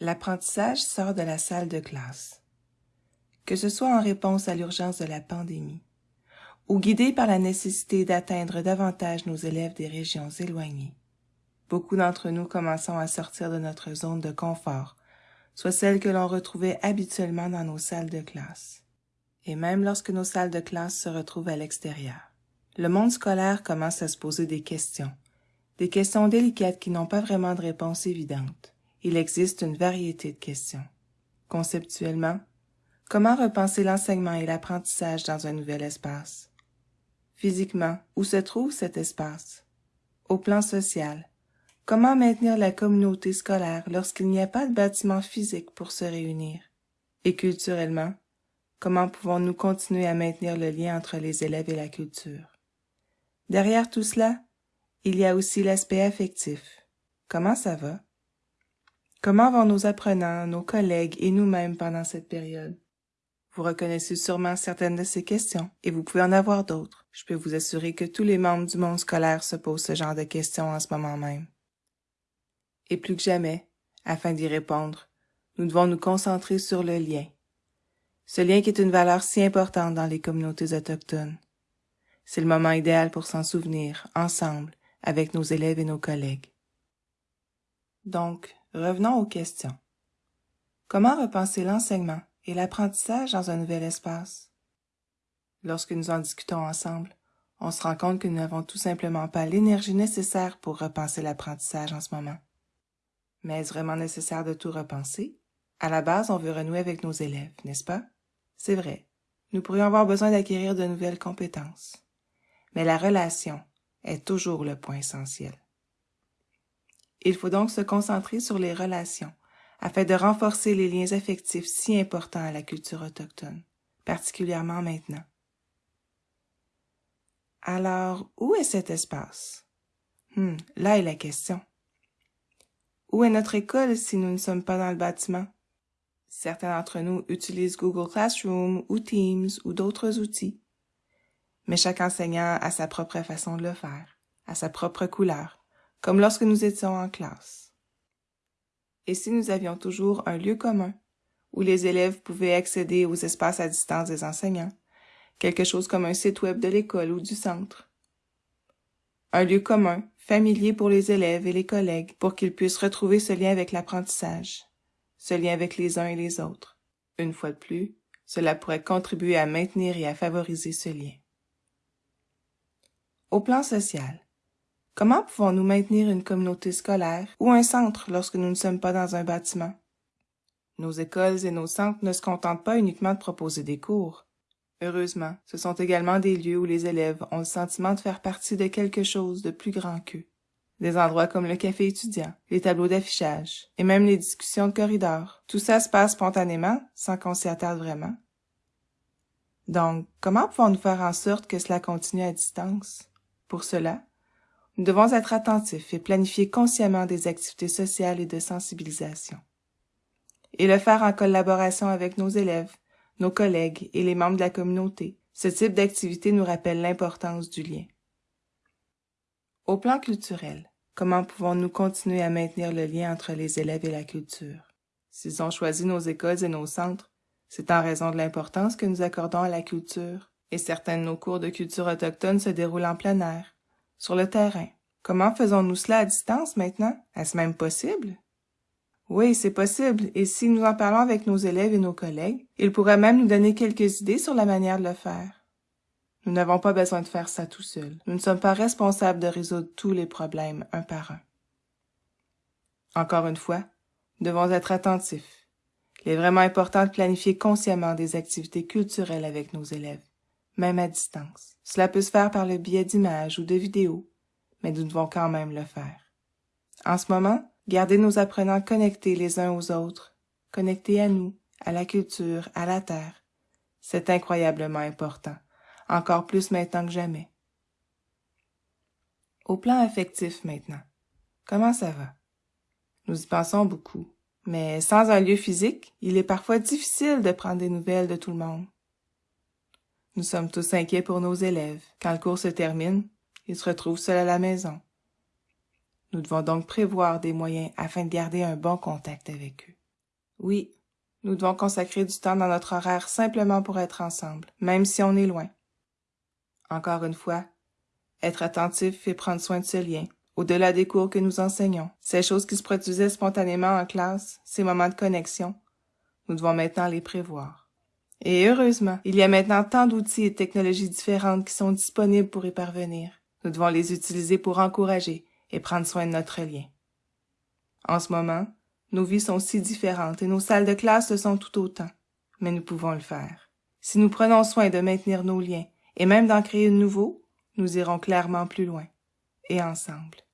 L'apprentissage sort de la salle de classe. Que ce soit en réponse à l'urgence de la pandémie ou guidé par la nécessité d'atteindre davantage nos élèves des régions éloignées, beaucoup d'entre nous commençons à sortir de notre zone de confort, soit celle que l'on retrouvait habituellement dans nos salles de classe, et même lorsque nos salles de classe se retrouvent à l'extérieur. Le monde scolaire commence à se poser des questions, des questions délicates qui n'ont pas vraiment de réponse évidente il existe une variété de questions. Conceptuellement, comment repenser l'enseignement et l'apprentissage dans un nouvel espace? Physiquement, où se trouve cet espace? Au plan social, comment maintenir la communauté scolaire lorsqu'il n'y a pas de bâtiment physique pour se réunir? Et culturellement, comment pouvons-nous continuer à maintenir le lien entre les élèves et la culture? Derrière tout cela, il y a aussi l'aspect affectif. Comment ça va? Comment vont nos apprenants, nos collègues et nous-mêmes pendant cette période? Vous reconnaissez sûrement certaines de ces questions et vous pouvez en avoir d'autres. Je peux vous assurer que tous les membres du monde scolaire se posent ce genre de questions en ce moment même. Et plus que jamais, afin d'y répondre, nous devons nous concentrer sur le lien. Ce lien qui est une valeur si importante dans les communautés autochtones. C'est le moment idéal pour s'en souvenir, ensemble, avec nos élèves et nos collègues. Donc, Revenons aux questions. Comment repenser l'enseignement et l'apprentissage dans un nouvel espace? Lorsque nous en discutons ensemble, on se rend compte que nous n'avons tout simplement pas l'énergie nécessaire pour repenser l'apprentissage en ce moment. Mais est-ce vraiment nécessaire de tout repenser? À la base, on veut renouer avec nos élèves, n'est-ce pas? C'est vrai. Nous pourrions avoir besoin d'acquérir de nouvelles compétences. Mais la relation est toujours le point essentiel. Il faut donc se concentrer sur les relations, afin de renforcer les liens affectifs si importants à la culture autochtone, particulièrement maintenant. Alors, où est cet espace? Hmm, là est la question. Où est notre école si nous ne sommes pas dans le bâtiment? Certains d'entre nous utilisent Google Classroom ou Teams ou d'autres outils. Mais chaque enseignant a sa propre façon de le faire, à sa propre couleur, comme lorsque nous étions en classe. Et si nous avions toujours un lieu commun, où les élèves pouvaient accéder aux espaces à distance des enseignants, quelque chose comme un site web de l'école ou du centre. Un lieu commun, familier pour les élèves et les collègues, pour qu'ils puissent retrouver ce lien avec l'apprentissage, ce lien avec les uns et les autres. Une fois de plus, cela pourrait contribuer à maintenir et à favoriser ce lien. Au plan social, Comment pouvons-nous maintenir une communauté scolaire ou un centre lorsque nous ne sommes pas dans un bâtiment? Nos écoles et nos centres ne se contentent pas uniquement de proposer des cours. Heureusement, ce sont également des lieux où les élèves ont le sentiment de faire partie de quelque chose de plus grand qu'eux. Des endroits comme le café étudiant, les tableaux d'affichage, et même les discussions de corridor. Tout ça se passe spontanément, sans qu'on s'y attarde vraiment. Donc, comment pouvons-nous faire en sorte que cela continue à distance? Pour cela, nous devons être attentifs et planifier consciemment des activités sociales et de sensibilisation. Et le faire en collaboration avec nos élèves, nos collègues et les membres de la communauté. Ce type d'activité nous rappelle l'importance du lien. Au plan culturel, comment pouvons-nous continuer à maintenir le lien entre les élèves et la culture? S'ils ont choisi nos écoles et nos centres, c'est en raison de l'importance que nous accordons à la culture, et certains de nos cours de culture autochtone se déroulent en plein air, sur le terrain. Comment faisons-nous cela à distance maintenant? Est-ce même possible? Oui, c'est possible, et si nous en parlons avec nos élèves et nos collègues, ils pourraient même nous donner quelques idées sur la manière de le faire. Nous n'avons pas besoin de faire ça tout seuls. Nous ne sommes pas responsables de résoudre tous les problèmes un par un. Encore une fois, nous devons être attentifs. Il est vraiment important de planifier consciemment des activités culturelles avec nos élèves même à distance. Cela peut se faire par le biais d'images ou de vidéos, mais nous devons quand même le faire. En ce moment, garder nos apprenants connectés les uns aux autres, connectés à nous, à la culture, à la terre, c'est incroyablement important, encore plus maintenant que jamais. Au plan affectif maintenant, comment ça va? Nous y pensons beaucoup, mais sans un lieu physique, il est parfois difficile de prendre des nouvelles de tout le monde. Nous sommes tous inquiets pour nos élèves. Quand le cours se termine, ils se retrouvent seuls à la maison. Nous devons donc prévoir des moyens afin de garder un bon contact avec eux. Oui, nous devons consacrer du temps dans notre horaire simplement pour être ensemble, même si on est loin. Encore une fois, être attentif et prendre soin de ce lien, au-delà des cours que nous enseignons, ces choses qui se produisaient spontanément en classe, ces moments de connexion, nous devons maintenant les prévoir. Et heureusement, il y a maintenant tant d'outils et technologies différentes qui sont disponibles pour y parvenir. Nous devons les utiliser pour encourager et prendre soin de notre lien. En ce moment, nos vies sont si différentes et nos salles de classe le sont tout autant, mais nous pouvons le faire. Si nous prenons soin de maintenir nos liens et même d'en créer de nouveaux, nous irons clairement plus loin, et ensemble.